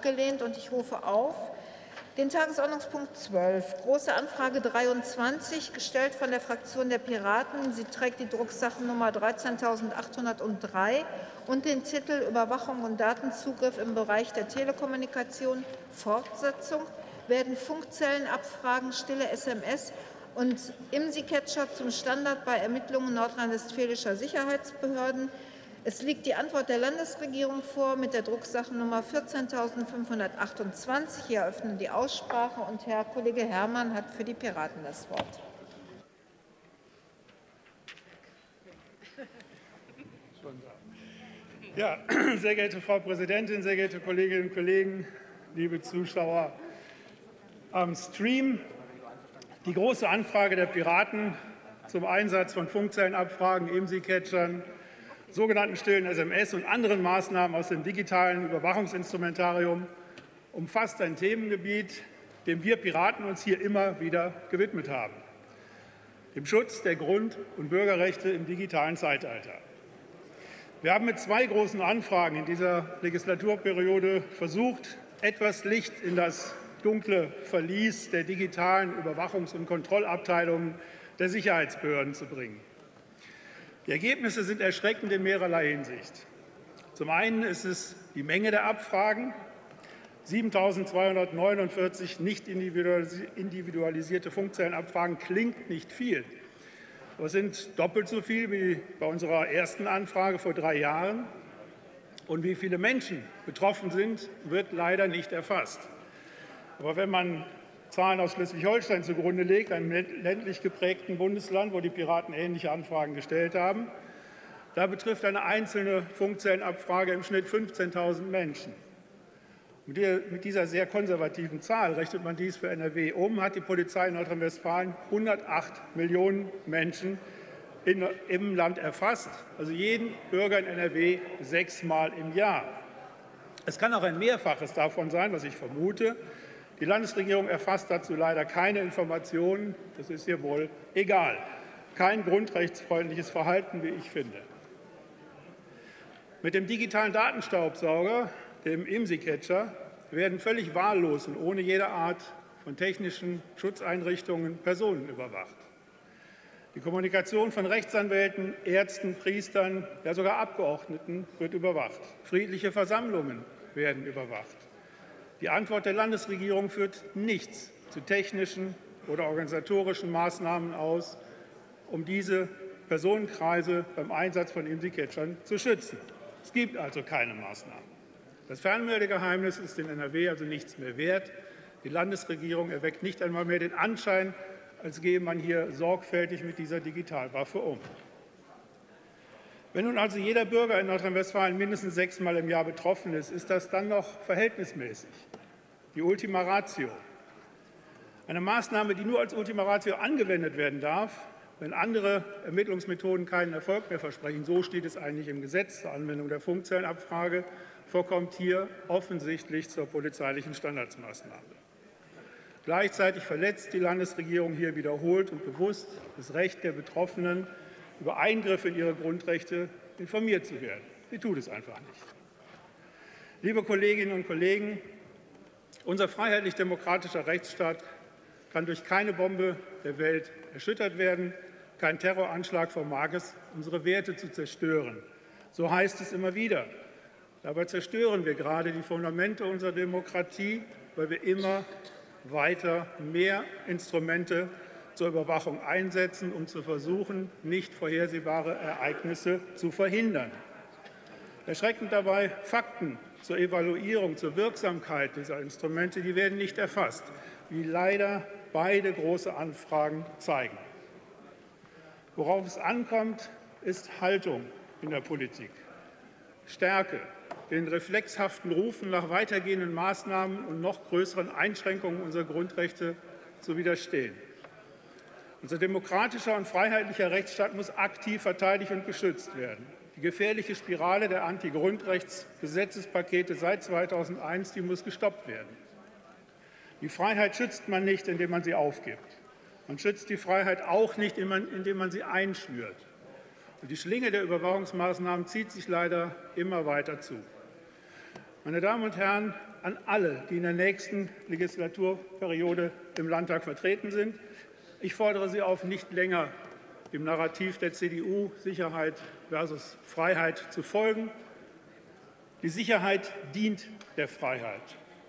abgelehnt. Und ich rufe auf den Tagesordnungspunkt 12, Große Anfrage 23, gestellt von der Fraktion der Piraten. Sie trägt die Drucksachennummer 13.803 und den Titel Überwachung und Datenzugriff im Bereich der Telekommunikation Fortsetzung werden Funkzellenabfragen, stille SMS und IMSI-Catcher zum Standard bei Ermittlungen nordrhein-westfälischer Sicherheitsbehörden. Es liegt die Antwort der Landesregierung vor mit der Drucksachennummer 14.528. Ich eröffne die Aussprache, und Herr Kollege Herrmann hat für die Piraten das Wort. Ja, sehr geehrte Frau Präsidentin, sehr geehrte Kolleginnen und Kollegen, liebe Zuschauer am Stream. Die große Anfrage der Piraten zum Einsatz von Funkzellenabfragen, IMSI-Catchern, sogenannten stillen SMS und anderen Maßnahmen aus dem digitalen Überwachungsinstrumentarium umfasst ein Themengebiet, dem wir Piraten uns hier immer wieder gewidmet haben, dem Schutz der Grund- und Bürgerrechte im digitalen Zeitalter. Wir haben mit zwei großen Anfragen in dieser Legislaturperiode versucht, etwas Licht in das dunkle Verlies der digitalen Überwachungs- und Kontrollabteilungen der Sicherheitsbehörden zu bringen. Die Ergebnisse sind erschreckend in mehrerlei Hinsicht. Zum einen ist es die Menge der Abfragen. 7.249 nicht individualisierte Funkzellenabfragen klingt nicht viel. Aber es sind doppelt so viel wie bei unserer ersten Anfrage vor drei Jahren. Und wie viele Menschen betroffen sind, wird leider nicht erfasst. Aber wenn man Zahlen aus Schleswig-Holstein zugrunde legt, einem ländlich geprägten Bundesland, wo die Piraten ähnliche Anfragen gestellt haben, da betrifft eine einzelne Funkzellenabfrage im Schnitt 15.000 Menschen. Mit dieser sehr konservativen Zahl rechnet man dies für NRW um, hat die Polizei in Nordrhein-Westfalen 108 Millionen Menschen in, im Land erfasst, also jeden Bürger in NRW sechsmal im Jahr. Es kann auch ein Mehrfaches davon sein, was ich vermute. Die Landesregierung erfasst dazu leider keine Informationen. Das ist ihr wohl egal. Kein grundrechtsfreundliches Verhalten, wie ich finde. Mit dem digitalen Datenstaubsauger, dem IMSI-Catcher, werden völlig wahllos und ohne jede Art von technischen Schutzeinrichtungen Personen überwacht. Die Kommunikation von Rechtsanwälten, Ärzten, Priestern, ja sogar Abgeordneten wird überwacht. Friedliche Versammlungen werden überwacht. Die Antwort der Landesregierung führt nichts zu technischen oder organisatorischen Maßnahmen aus, um diese Personenkreise beim Einsatz von IMSI-Catchern zu schützen. Es gibt also keine Maßnahmen. Das Fernmeldegeheimnis ist in NRW also nichts mehr wert. Die Landesregierung erweckt nicht einmal mehr den Anschein, als gehe man hier sorgfältig mit dieser Digitalwaffe um. Wenn nun also jeder Bürger in Nordrhein-Westfalen mindestens sechsmal im Jahr betroffen ist, ist das dann noch verhältnismäßig? Die Ultima Ratio. Eine Maßnahme, die nur als Ultima Ratio angewendet werden darf, wenn andere Ermittlungsmethoden keinen Erfolg mehr versprechen. So steht es eigentlich im Gesetz zur Anwendung der Funkzellenabfrage, vorkommt hier offensichtlich zur polizeilichen Standardsmaßnahme. Gleichzeitig verletzt die Landesregierung hier wiederholt und bewusst das Recht der Betroffenen, über Eingriffe in ihre Grundrechte informiert zu werden. Sie tut es einfach nicht. Liebe Kolleginnen und Kollegen, unser freiheitlich-demokratischer Rechtsstaat kann durch keine Bombe der Welt erschüttert werden. Kein Terroranschlag vermag es, unsere Werte zu zerstören. So heißt es immer wieder. Dabei zerstören wir gerade die Fundamente unserer Demokratie, weil wir immer weiter mehr Instrumente zur Überwachung einsetzen, um zu versuchen, nicht vorhersehbare Ereignisse zu verhindern. Erschreckend dabei, Fakten zur Evaluierung, zur Wirksamkeit dieser Instrumente, die werden nicht erfasst, wie leider beide große Anfragen zeigen. Worauf es ankommt, ist Haltung in der Politik, Stärke, den reflexhaften Rufen nach weitergehenden Maßnahmen und noch größeren Einschränkungen unserer Grundrechte zu widerstehen. Unser demokratischer und freiheitlicher Rechtsstaat muss aktiv verteidigt und geschützt werden. Die gefährliche Spirale der Anti-Grundrechtsgesetzespakete seit 2001 die muss gestoppt werden. Die Freiheit schützt man nicht, indem man sie aufgibt. Man schützt die Freiheit auch nicht, indem man sie einschnürt. Und die Schlinge der Überwachungsmaßnahmen zieht sich leider immer weiter zu. Meine Damen und Herren, an alle, die in der nächsten Legislaturperiode im Landtag vertreten sind, ich fordere Sie auf, nicht länger dem Narrativ der CDU Sicherheit versus Freiheit zu folgen. Die Sicherheit dient der Freiheit.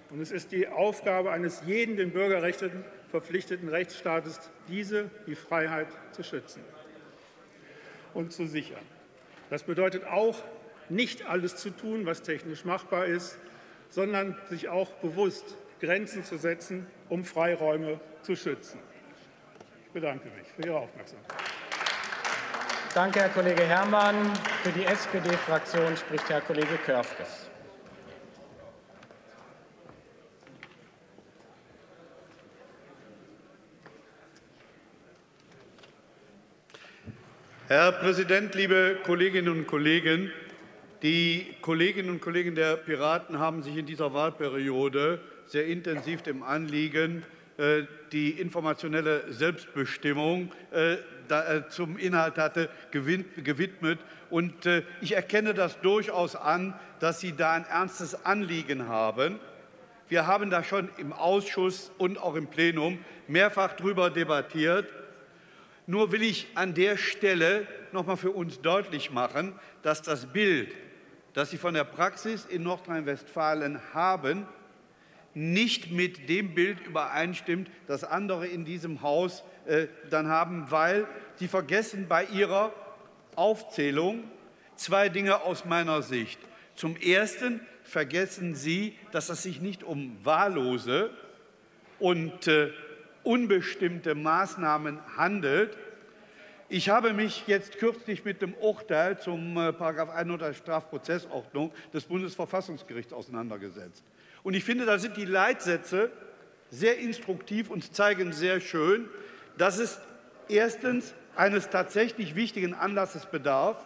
Und es ist die Aufgabe eines jeden den Bürgerrechten verpflichteten Rechtsstaates, diese, die Freiheit, zu schützen und zu sichern. Das bedeutet auch, nicht alles zu tun, was technisch machbar ist, sondern sich auch bewusst Grenzen zu setzen, um Freiräume zu schützen. Ich bedanke mich für Ihre Aufmerksamkeit. Danke, Herr Kollege Herrmann. Für die SPD-Fraktion spricht Herr Kollege Körfges. Herr Präsident, liebe Kolleginnen und Kollegen! Die Kolleginnen und Kollegen der Piraten haben sich in dieser Wahlperiode sehr intensiv dem Anliegen, die informationelle Selbstbestimmung äh, äh, zum Inhalt hatte, gewidmet. Und ich erkenne das durchaus an, dass Sie da ein ernstes Anliegen haben. Wir haben da schon im Ausschuss und auch im Plenum mehrfach darüber debattiert. Nur will ich an der Stelle noch mal für uns deutlich machen, dass das Bild, das Sie von der Praxis in Nordrhein-Westfalen haben, nicht mit dem Bild übereinstimmt, das andere in diesem Haus äh, dann haben, weil Sie vergessen bei Ihrer Aufzählung zwei Dinge aus meiner Sicht. Zum Ersten vergessen Sie, dass es sich nicht um wahllose und äh, unbestimmte Maßnahmen handelt. Ich habe mich jetzt kürzlich mit dem Urteil zum äh, 100 Strafprozessordnung des Bundesverfassungsgerichts auseinandergesetzt. Und ich finde, da sind die Leitsätze sehr instruktiv und zeigen sehr schön, dass es erstens eines tatsächlich wichtigen Anlasses bedarf,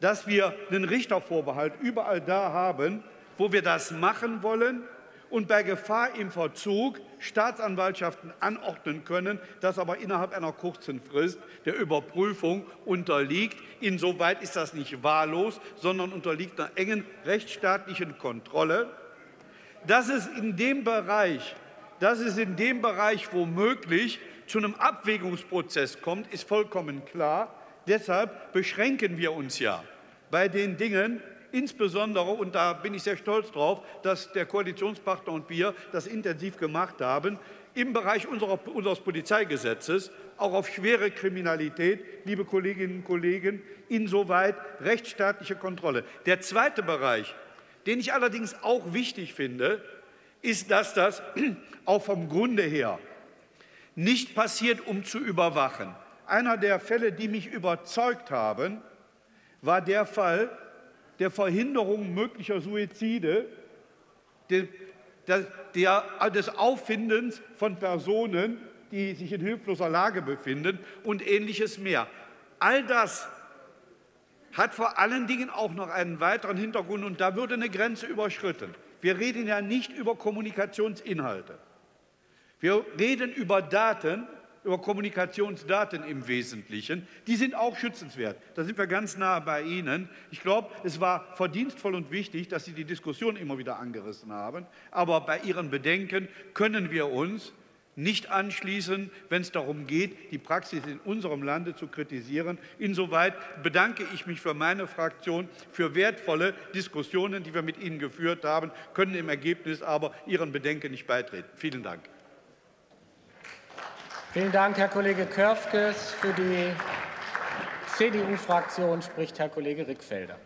dass wir einen Richtervorbehalt überall da haben, wo wir das machen wollen und bei Gefahr im Verzug Staatsanwaltschaften anordnen können, das aber innerhalb einer kurzen Frist der Überprüfung unterliegt. Insoweit ist das nicht wahllos, sondern unterliegt einer engen rechtsstaatlichen Kontrolle. Dass es in dem Bereich, dass es in dem Bereich womöglich zu einem Abwägungsprozess kommt, ist vollkommen klar. Deshalb beschränken wir uns ja bei den Dingen, Insbesondere, und da bin ich sehr stolz drauf, dass der Koalitionspartner und wir das intensiv gemacht haben, im Bereich unserer, unseres Polizeigesetzes auch auf schwere Kriminalität, liebe Kolleginnen und Kollegen, insoweit rechtsstaatliche Kontrolle. Der zweite Bereich, den ich allerdings auch wichtig finde, ist, dass das auch vom Grunde her nicht passiert, um zu überwachen. Einer der Fälle, die mich überzeugt haben, war der Fall, der Verhinderung möglicher Suizide, des Auffindens von Personen, die sich in hilfloser Lage befinden und ähnliches mehr. All das hat vor allen Dingen auch noch einen weiteren Hintergrund, und da würde eine Grenze überschritten. Wir reden ja nicht über Kommunikationsinhalte. Wir reden über Daten, über Kommunikationsdaten im Wesentlichen, die sind auch schützenswert. Da sind wir ganz nahe bei Ihnen. Ich glaube, es war verdienstvoll und wichtig, dass Sie die Diskussion immer wieder angerissen haben. Aber bei Ihren Bedenken können wir uns nicht anschließen, wenn es darum geht, die Praxis in unserem Lande zu kritisieren. Insoweit bedanke ich mich für meine Fraktion für wertvolle Diskussionen, die wir mit Ihnen geführt haben, können im Ergebnis aber Ihren Bedenken nicht beitreten. Vielen Dank. Vielen Dank, Herr Kollege Körfges. Für die CDU-Fraktion spricht Herr Kollege Rickfelder.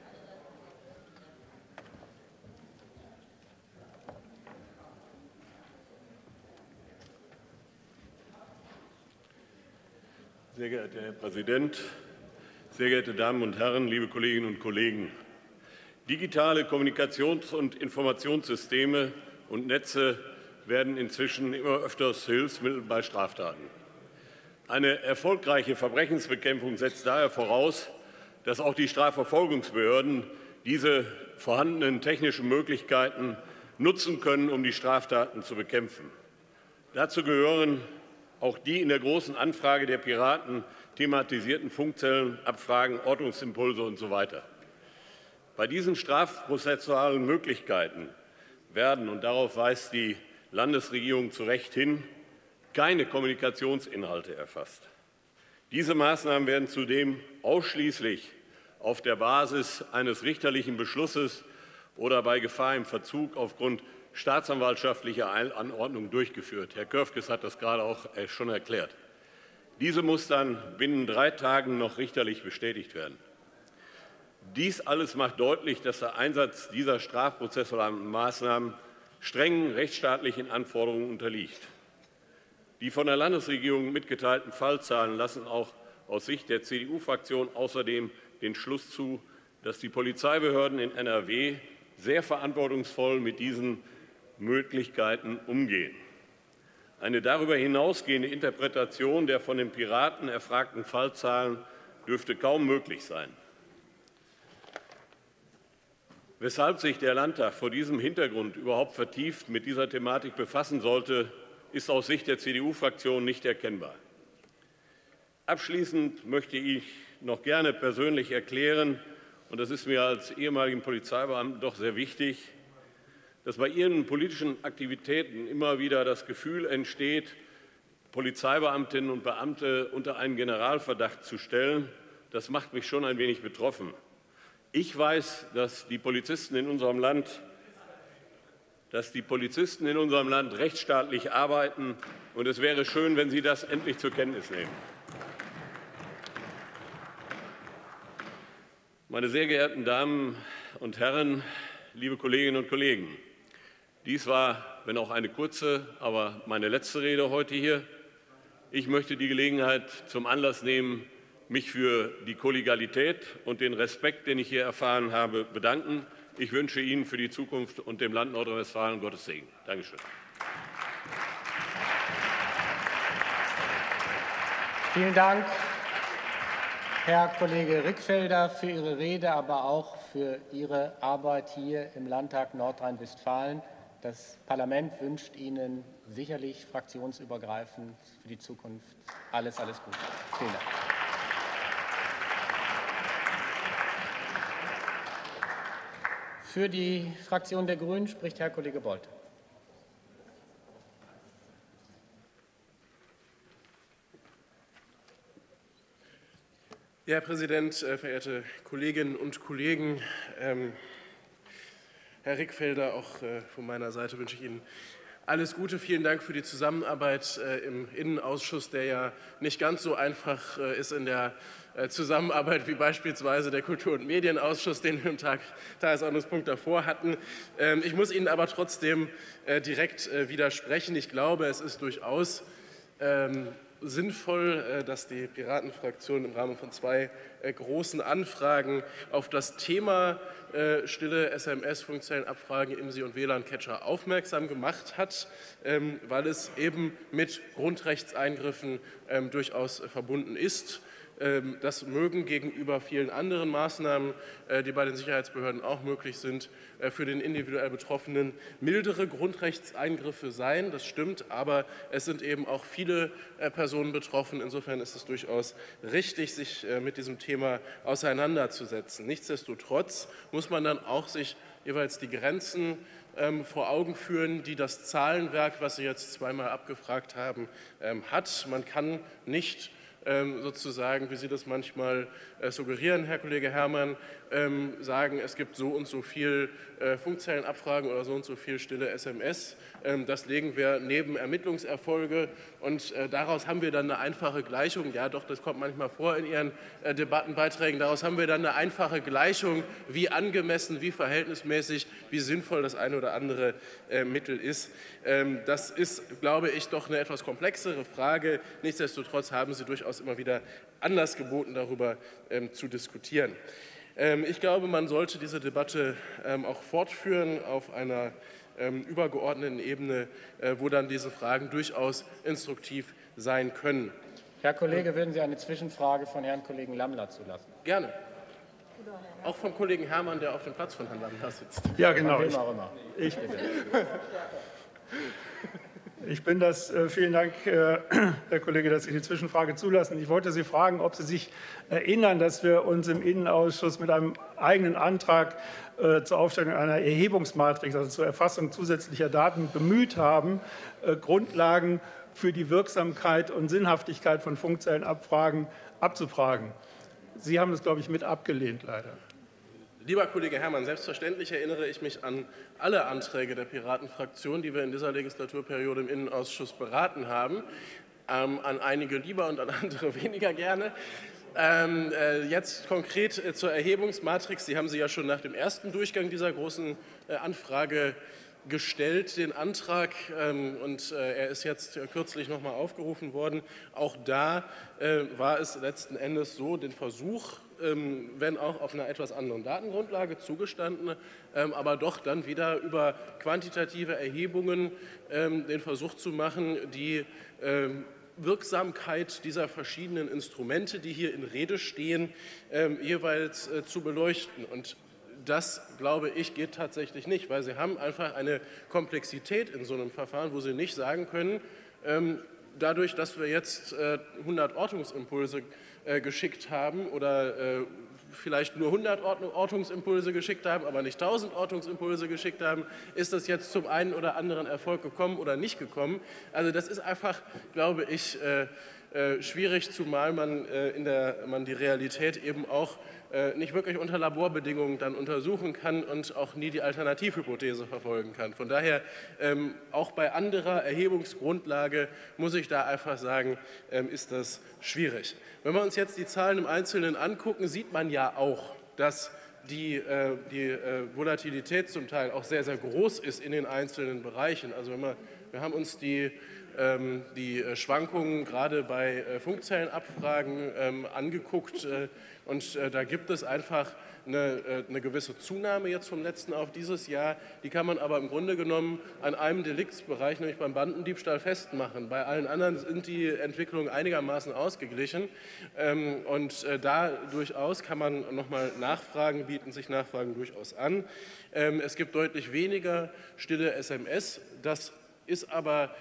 Sehr geehrter Herr Präsident, sehr geehrte Damen und Herren, liebe Kolleginnen und Kollegen! Digitale Kommunikations- und Informationssysteme und Netze werden inzwischen immer öfters Hilfsmittel bei Straftaten. Eine erfolgreiche Verbrechensbekämpfung setzt daher voraus, dass auch die Strafverfolgungsbehörden diese vorhandenen technischen Möglichkeiten nutzen können, um die Straftaten zu bekämpfen. Dazu gehören auch die in der Großen Anfrage der Piraten thematisierten Funkzellenabfragen, Ortungsimpulse usw. So Bei diesen strafprozessualen Möglichkeiten werden, und darauf weist die Landesregierung zu Recht hin, keine Kommunikationsinhalte erfasst. Diese Maßnahmen werden zudem ausschließlich auf der Basis eines richterlichen Beschlusses oder bei Gefahr im Verzug aufgrund staatsanwaltschaftlicher Anordnung durchgeführt. Herr Körfges hat das gerade auch äh, schon erklärt. Diese muss dann binnen drei Tagen noch richterlich bestätigt werden. Dies alles macht deutlich, dass der Einsatz dieser strafprozessualen Maßnahmen strengen rechtsstaatlichen Anforderungen unterliegt. Die von der Landesregierung mitgeteilten Fallzahlen lassen auch aus Sicht der CDU-Fraktion außerdem den Schluss zu, dass die Polizeibehörden in NRW sehr verantwortungsvoll mit diesen Möglichkeiten umgehen. Eine darüber hinausgehende Interpretation der von den Piraten erfragten Fallzahlen dürfte kaum möglich sein. Weshalb sich der Landtag vor diesem Hintergrund überhaupt vertieft mit dieser Thematik befassen sollte, ist aus Sicht der CDU-Fraktion nicht erkennbar. Abschließend möchte ich noch gerne persönlich erklären, und das ist mir als ehemaligen Polizeibeamten doch sehr wichtig, dass bei Ihren politischen Aktivitäten immer wieder das Gefühl entsteht, Polizeibeamtinnen und Beamte unter einen Generalverdacht zu stellen. Das macht mich schon ein wenig betroffen. Ich weiß, dass die Polizisten in unserem Land dass die Polizisten in unserem Land rechtsstaatlich arbeiten. Und es wäre schön, wenn Sie das endlich zur Kenntnis nehmen. Meine sehr geehrten Damen und Herren, liebe Kolleginnen und Kollegen, dies war, wenn auch eine kurze, aber meine letzte Rede heute hier. Ich möchte die Gelegenheit zum Anlass nehmen, mich für die Kollegialität und den Respekt, den ich hier erfahren habe, bedanken. Ich wünsche Ihnen für die Zukunft und dem Land Nordrhein-Westfalen Gottes Segen. Dankeschön. Vielen Dank, Herr Kollege Rickfelder, für Ihre Rede, aber auch für Ihre Arbeit hier im Landtag Nordrhein-Westfalen. Das Parlament wünscht Ihnen sicherlich fraktionsübergreifend für die Zukunft alles, alles Gute. Vielen Dank. Für die Fraktion der Grünen spricht Herr Kollege Bolt. Ja, Herr Präsident, äh, verehrte Kolleginnen und Kollegen, ähm, Herr Rickfelder, auch äh, von meiner Seite wünsche ich Ihnen alles Gute. Vielen Dank für die Zusammenarbeit äh, im Innenausschuss, der ja nicht ganz so einfach ist in der äh, Zusammenarbeit wie beispielsweise der Kultur- und Medienausschuss, den wir im Tag, Tagesordnungspunkt davor hatten. Ähm, ich muss Ihnen aber trotzdem äh, direkt äh, widersprechen. Ich glaube, es ist durchaus ähm, sinnvoll, dass die Piratenfraktion im Rahmen von zwei großen Anfragen auf das Thema stille SMS-Funkzellenabfragen, IMSI und WLAN-Catcher aufmerksam gemacht hat, ähm, weil es eben mit Grundrechtseingriffen durchaus verbunden ist. Ähm, das mögen gegenüber vielen anderen Maßnahmen, äh, die bei den Sicherheitsbehörden auch möglich sind, äh, für den individuell Betroffenen mildere Grundrechtseingriffe sein. Das stimmt, aber es sind eben auch viele äh, Personen betroffen. Insofern ist es durchaus richtig, sich mit diesem Thema auseinanderzusetzen. Nichtsdestotrotz muss man dann auch sich jeweils die Grenzen ähm, vor Augen führen, die das Zahlenwerk, was Sie jetzt zweimal abgefragt haben, ähm, hat. Man kann nicht sozusagen, wie Sie das manchmal äh, suggerieren, Herr Kollege Herrmann, ähm, sagen, es gibt so und so viel äh, Funkzellenabfragen oder so und so viel stille SMS. Ähm, das legen wir neben Ermittlungserfolge und äh, daraus haben wir dann eine einfache Gleichung. Ja, doch, das kommt manchmal vor in Ihren Debattenbeiträgen. Daraus haben wir dann eine einfache Gleichung, wie angemessen, wie verhältnismäßig, wie sinnvoll das eine oder andere Mittel ist. Das ist, glaube ich, doch eine etwas komplexere Frage. Nichtsdestotrotz haben Sie durchaus immer wieder Anlass geboten, darüber ähm, zu diskutieren. Ähm, ich glaube, man sollte diese Debatte ähm, auch fortführen auf einer ähm, übergeordneten Ebene, äh, wo dann diese Fragen durchaus instruktiv sein können. Herr Kollege, würden Sie eine Zwischenfrage von Herrn Kollegen Lammler zulassen? Gerne. Auch vom Kollegen Herrmann, der auf dem Platz von Herrn Lammler sitzt. Ja, genau. Ich, ich, Ich bin das. Äh, vielen Dank, äh, Herr Kollege, dass Sie die Zwischenfrage zulassen. Ich wollte Sie fragen, ob Sie sich erinnern, dass wir uns im Innenausschuss mit einem eigenen Antrag äh, zur Aufstellung einer Erhebungsmatrix, also zur Erfassung zusätzlicher Daten, bemüht haben, Grundlagen für die Wirksamkeit und Sinnhaftigkeit von Funkzellenabfragen abzufragen. Sie haben das, glaube ich, mit abgelehnt, leider. Lieber Kollege Herrmann, selbstverständlich erinnere ich mich an alle Anträge der Piratenfraktion, die wir in dieser Legislaturperiode im Innenausschuss beraten haben, ähm, an einige lieber und an andere weniger gerne. Ähm, äh, jetzt konkret äh, zur Erhebungsmatrix. Sie haben sie ja schon nach dem ersten Durchgang dieser großen äh, Anfrage gestellt, den Antrag, ähm, und äh, er ist jetzt kürzlich noch mal aufgerufen worden. Auch da äh, war es letzten Endes so, den Versuch ähm, wenn auch auf einer etwas anderen Datengrundlage zugestanden, ähm, aber doch dann wieder über quantitative Erhebungen den Versuch zu machen, die Wirksamkeit dieser verschiedenen Instrumente, die hier in Rede stehen, jeweils äh, zu beleuchten. Und das, glaube ich, geht tatsächlich nicht, weil Sie haben einfach eine Komplexität in so einem Verfahren, wo Sie nicht sagen können, dadurch, dass wir jetzt 100 äh, Ortungsimpulse äh, geschickt haben oder äh, vielleicht nur 100 Ortungsimpulse geschickt haben, aber nicht 1000 Ortungsimpulse geschickt haben, ist das jetzt zum einen oder anderen Erfolg gekommen oder nicht gekommen. Also das ist einfach, glaube ich, schwierig, zumal man, in der, man die Realität eben auch nicht wirklich unter Laborbedingungen dann untersuchen kann und auch nie die Alternativhypothese verfolgen kann. Von daher, ähm, auch bei anderer Erhebungsgrundlage muss ich da einfach sagen, ähm, ist das schwierig. Wenn wir uns jetzt die Zahlen im Einzelnen angucken, sieht man ja auch, dass die, äh, die äh, Volatilität zum Teil auch sehr, sehr groß ist in den einzelnen Bereichen. Also wenn wir, wir haben uns die ähm, die Schwankungen gerade bei Funkzellenabfragen angeguckt und äh, da gibt es einfach eine, äh, eine, gewisse Zunahme jetzt vom letzten auf dieses Jahr. Die kann man aber im Grunde genommen an einem Deliktsbereich, nämlich beim Bandendiebstahl, festmachen. Bei allen anderen sind die Entwicklungen einigermaßen ausgeglichen. Ähm, und äh, da durchaus kann man nochmal Nachfragen bieten, sich Nachfragen durchaus an. Ähm, es gibt deutlich weniger stille SMS. Das ist aber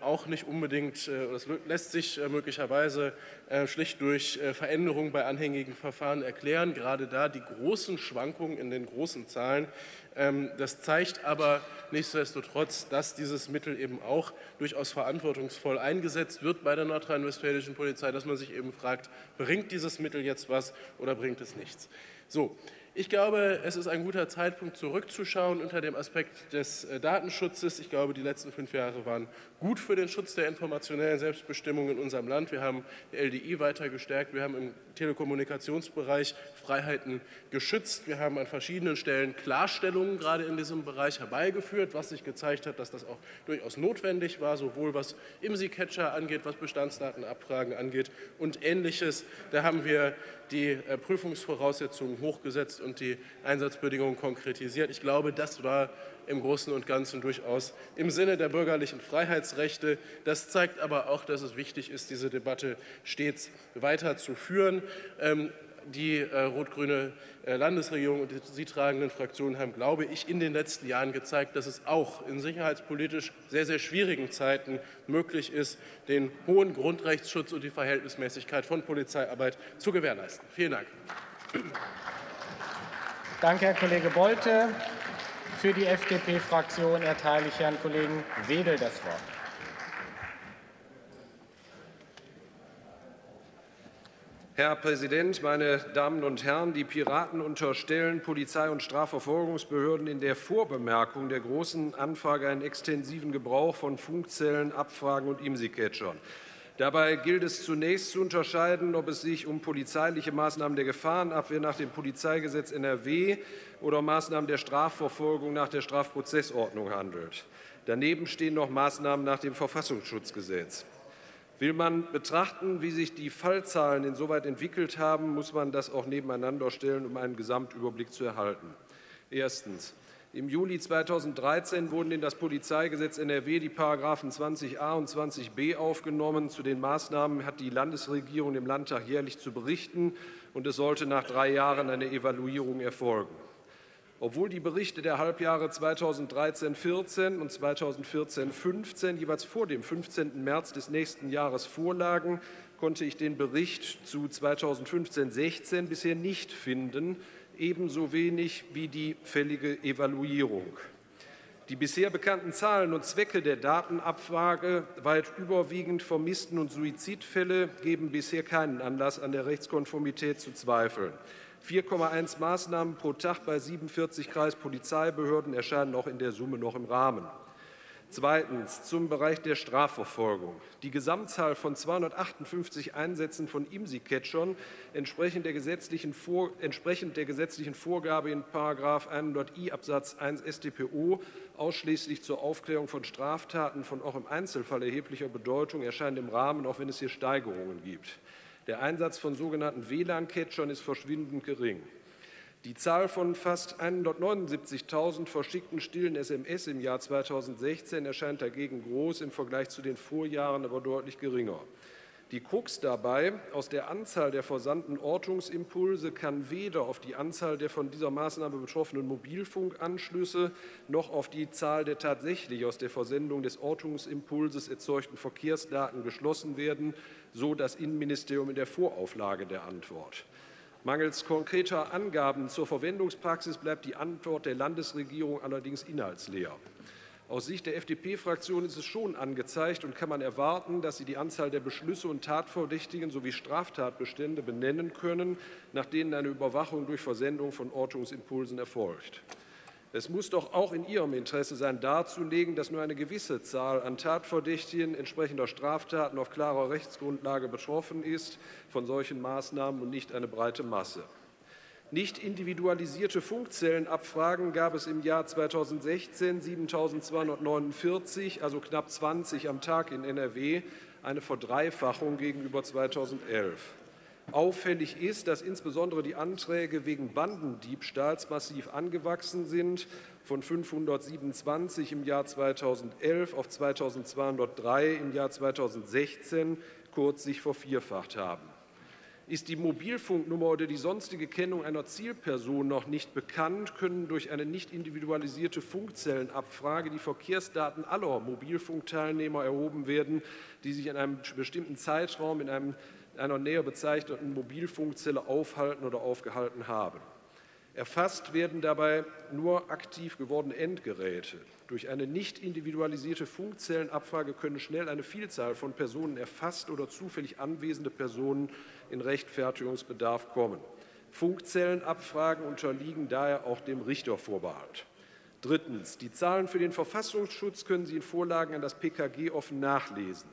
auch nicht unbedingt, äh, das lässt sich äh, möglicherweise äh, schlicht durch Veränderungen bei anhängigen Verfahren erklären, gerade da die großen Schwankungen in den großen Zahlen. Ähm, das zeigt aber nichtsdestotrotz, dass dieses Mittel eben auch durchaus verantwortungsvoll eingesetzt wird bei der nordrhein-westfälischen Polizei, dass man sich eben fragt, bringt dieses Mittel jetzt was oder bringt es nichts? So, ich glaube, es ist ein guter Zeitpunkt, zurückzuschauen unter dem Aspekt des äh, Datenschutzes. Ich glaube, die letzten fünf Jahre waren gut für den Schutz der informationellen Selbstbestimmung in unserem Land. Wir haben die LDI weiter gestärkt. Wir haben im Telekommunikationsbereich Freiheiten geschützt. Wir haben an verschiedenen Stellen Klarstellungen gerade in diesem Bereich herbeigeführt, was sich gezeigt hat, dass das auch durchaus notwendig war, sowohl was IMSI-Catcher angeht, was Bestandsdatenabfragen angeht und Ähnliches. Da haben wir die äh, Prüfungsvoraussetzungen hochgesetzt und die Einsatzbedingungen konkretisiert. Ich glaube, das war im Großen und Ganzen durchaus im Sinne der bürgerlichen Freiheitsrechte. Das zeigt aber auch, dass es wichtig ist, diese Debatte stets weiter zu führen. Ähm, die äh, rot-grüne äh, Landesregierung und die sie tragenden Fraktionen haben, glaube ich, in den letzten Jahren gezeigt, dass es auch in sicherheitspolitisch sehr, sehr schwierigen Zeiten möglich ist, den hohen Grundrechtsschutz und die Verhältnismäßigkeit von Polizeiarbeit zu gewährleisten. Vielen Dank. Danke, Herr Kollege Bolte. Für die FDP-Fraktion erteile ich Herrn Kollegen Wedel das Wort. Herr Präsident, meine Damen und Herren! Die Piraten unterstellen Polizei- und Strafverfolgungsbehörden in der Vorbemerkung der Großen Anfrage einen extensiven Gebrauch von Funkzellen, Abfragen und IMSI-Catchern. Dabei gilt es zunächst zu unterscheiden, ob es sich um polizeiliche Maßnahmen der Gefahrenabwehr nach dem Polizeigesetz NRW oder Maßnahmen der Strafverfolgung nach der Strafprozessordnung handelt. Daneben stehen noch Maßnahmen nach dem Verfassungsschutzgesetz. Will man betrachten, wie sich die Fallzahlen insoweit entwickelt haben, muss man das auch nebeneinander stellen, um einen Gesamtüberblick zu erhalten. Erstens. Im Juli 2013 wurden in das Polizeigesetz NRW die Paragraphen 20a und 20b aufgenommen. Zu den Maßnahmen hat die Landesregierung dem Landtag jährlich zu berichten, und es sollte nach drei Jahren eine Evaluierung erfolgen. Obwohl die Berichte der Halbjahre 2013-14 und 2014-15 jeweils vor dem 15. März des nächsten Jahres vorlagen, konnte ich den Bericht zu 2015-16 bisher nicht finden, ebenso wenig wie die fällige Evaluierung. Die bisher bekannten Zahlen und Zwecke der Datenabfrage, weit überwiegend Vermissten- und Suizidfälle, geben bisher keinen Anlass, an der Rechtskonformität zu zweifeln. 4,1 Maßnahmen pro Tag bei 47 Kreispolizeibehörden erscheinen auch in der Summe noch im Rahmen. Zweitens zum Bereich der Strafverfolgung. Die Gesamtzahl von 258 Einsätzen von IMSI-Catchern entsprechend der gesetzlichen, Vor entsprechend der gesetzlichen Vorgabe in 100i Absatz 1 StPO ausschließlich zur Aufklärung von Straftaten von auch im Einzelfall erheblicher Bedeutung erscheint im Rahmen, auch wenn es hier Steigerungen gibt. Der Einsatz von sogenannten WLAN-Catchern ist verschwindend gering. Die Zahl von fast 179.000 verschickten stillen SMS im Jahr 2016 erscheint dagegen groß, im Vergleich zu den Vorjahren aber deutlich geringer. Die Krux dabei, aus der Anzahl der versandten Ortungsimpulse kann weder auf die Anzahl der von dieser Maßnahme betroffenen Mobilfunkanschlüsse noch auf die Zahl der tatsächlich aus der Versendung des Ortungsimpulses erzeugten Verkehrsdaten geschlossen werden, so das Innenministerium in der Vorauflage der Antwort. Mangels konkreter Angaben zur Verwendungspraxis bleibt die Antwort der Landesregierung allerdings inhaltsleer. Aus Sicht der FDP-Fraktion ist es schon angezeigt und kann man erwarten, dass Sie die Anzahl der Beschlüsse und Tatverdächtigen sowie Straftatbestände benennen können, nach denen eine Überwachung durch Versendung von Ortungsimpulsen erfolgt. Es muss doch auch in Ihrem Interesse sein, darzulegen, dass nur eine gewisse Zahl an Tatverdächtigen entsprechender Straftaten auf klarer Rechtsgrundlage betroffen ist von solchen Maßnahmen und nicht eine breite Masse. Nicht individualisierte Funkzellenabfragen gab es im Jahr 2016 7.249, also knapp 20 am Tag in NRW, eine Verdreifachung gegenüber 2011. Auffällig ist, dass insbesondere die Anträge wegen Bandendiebstahls massiv angewachsen sind, von 527 im Jahr 2011 auf 2203 im Jahr 2016 kurz sich vervierfacht haben. Ist die Mobilfunknummer oder die sonstige Kennung einer Zielperson noch nicht bekannt, können durch eine nicht individualisierte Funkzellenabfrage die Verkehrsdaten aller Mobilfunkteilnehmer erhoben werden, die sich in einem bestimmten Zeitraum in einem einer näher bezeichneten Mobilfunkzelle aufhalten oder aufgehalten haben. Erfasst werden dabei nur aktiv gewordene Endgeräte. Durch eine nicht individualisierte Funkzellenabfrage können schnell eine Vielzahl von Personen erfasst oder zufällig anwesende Personen in Rechtfertigungsbedarf kommen. Funkzellenabfragen unterliegen daher auch dem Richtervorbehalt. Drittens. Die Zahlen für den Verfassungsschutz können Sie in Vorlagen an das PKG offen nachlesen.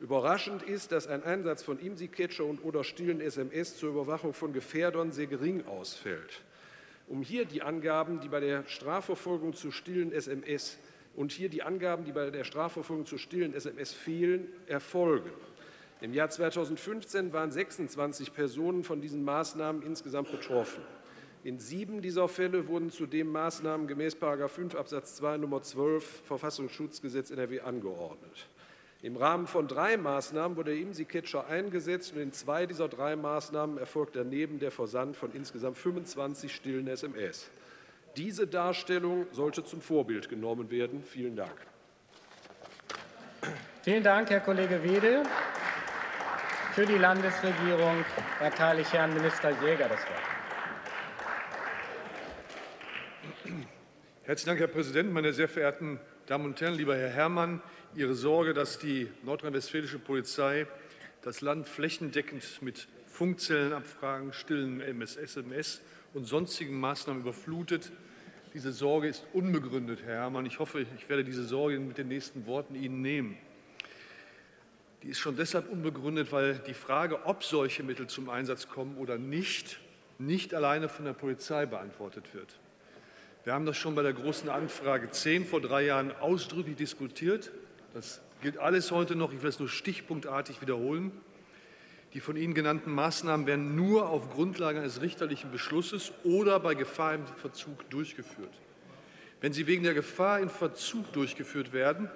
Überraschend ist, dass ein Einsatz von IMSI-Catcher und oder stillen SMS zur Überwachung von Gefährdern sehr gering ausfällt. Um hier die Angaben, die bei der Strafverfolgung zu stillen SMS und hier die Angaben, die bei der Strafverfolgung zu stillen SMS fehlen, erfolgen. Im Jahr 2015 waren 26 Personen von diesen Maßnahmen insgesamt betroffen. In sieben dieser Fälle wurden zudem Maßnahmen gemäß 5 Absatz 2 Nummer 12 Verfassungsschutzgesetz NRW angeordnet. Im Rahmen von drei Maßnahmen wurde der IMSI-Catcher eingesetzt und in zwei dieser drei Maßnahmen erfolgt daneben der Versand von insgesamt 25 stillen SMS. Diese Darstellung sollte zum Vorbild genommen werden. Vielen Dank. Vielen Dank, Herr Kollege Wedel. Für die Landesregierung erteile ich Herrn Minister Jäger das Wort. Herzlichen Dank, Herr Präsident, meine sehr verehrten Damen und Herren, lieber Herr Herrmann. Ihre Sorge, dass die nordrhein-westfälische Polizei das Land flächendeckend mit Funkzellenabfragen, stillen SMS und sonstigen Maßnahmen überflutet. Diese Sorge ist unbegründet, Herr Herrmann. Ich hoffe, ich werde diese Sorge mit den nächsten Worten Ihnen nehmen. Die ist schon deshalb unbegründet, weil die Frage, ob solche Mittel zum Einsatz kommen oder nicht, nicht alleine von der Polizei beantwortet wird. Wir haben das schon bei der Großen Anfrage 10 vor drei Jahren ausdrücklich diskutiert. Das gilt alles heute noch. Ich will es nur stichpunktartig wiederholen. Die von Ihnen genannten Maßnahmen werden nur auf Grundlage eines richterlichen Beschlusses oder bei Gefahr im Verzug durchgeführt. Wenn sie wegen der Gefahr im Verzug durchgeführt werden,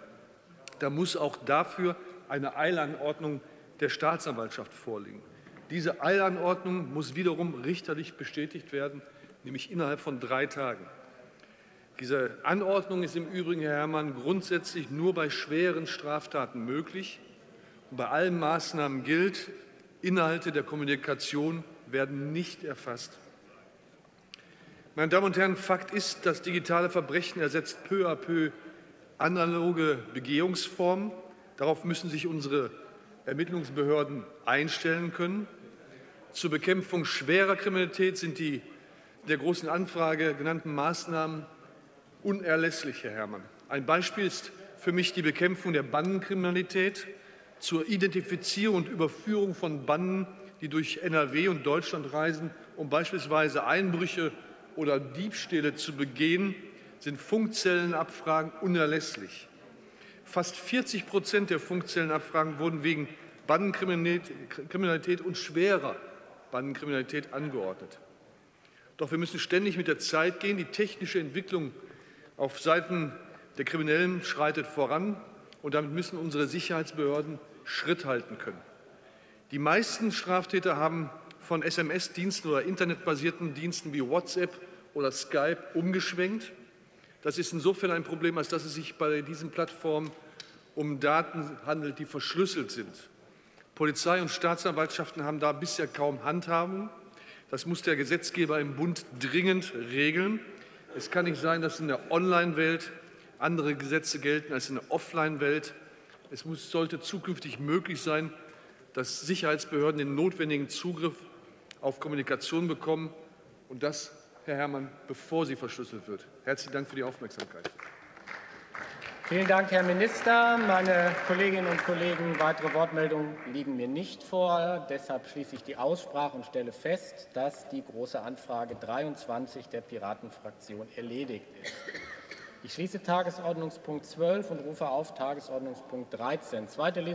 dann muss auch dafür eine Eilanordnung der Staatsanwaltschaft vorliegen. Diese Eilanordnung muss wiederum richterlich bestätigt werden, nämlich innerhalb von drei Tagen. Diese Anordnung ist im Übrigen, Herr Herrmann, grundsätzlich nur bei schweren Straftaten möglich. Und bei allen Maßnahmen gilt, Inhalte der Kommunikation werden nicht erfasst. Meine Damen und Herren, Fakt ist, das digitale Verbrechen ersetzt peu à peu analoge Begehungsformen. Darauf müssen sich unsere Ermittlungsbehörden einstellen können. Zur Bekämpfung schwerer Kriminalität sind die in der Großen Anfrage genannten Maßnahmen unerlässlich, Herr Herrmann. Ein Beispiel ist für mich die Bekämpfung der Bandenkriminalität zur Identifizierung und Überführung von Banden, die durch NRW und Deutschland reisen, um beispielsweise Einbrüche oder Diebstähle zu begehen, sind Funkzellenabfragen unerlässlich. Fast 40 Prozent der Funkzellenabfragen wurden wegen Bandenkriminalität und schwerer Bandenkriminalität angeordnet. Doch wir müssen ständig mit der Zeit gehen. Die technische Entwicklung auf Seiten der Kriminellen schreitet voran, und damit müssen unsere Sicherheitsbehörden Schritt halten können. Die meisten Straftäter haben von SMS-Diensten oder internetbasierten Diensten wie WhatsApp oder Skype umgeschwenkt. Das ist insofern ein Problem, als dass es sich bei diesen Plattformen um Daten handelt, die verschlüsselt sind. Polizei und Staatsanwaltschaften haben da bisher kaum Handhabung. Das muss der Gesetzgeber im Bund dringend regeln. Es kann nicht sein, dass in der Online-Welt andere Gesetze gelten als in der Offline-Welt. Es muss, sollte zukünftig möglich sein, dass Sicherheitsbehörden den notwendigen Zugriff auf Kommunikation bekommen und das, Herr Herrmann, bevor sie verschlüsselt wird. Herzlichen Dank für die Aufmerksamkeit. Vielen Dank, Herr Minister. Meine Kolleginnen und Kollegen, weitere Wortmeldungen liegen mir nicht vor. Deshalb schließe ich die Aussprache und stelle fest, dass die Große Anfrage 23 der Piratenfraktion erledigt ist. Ich schließe Tagesordnungspunkt 12 und rufe auf Tagesordnungspunkt 13. Zweite Lesung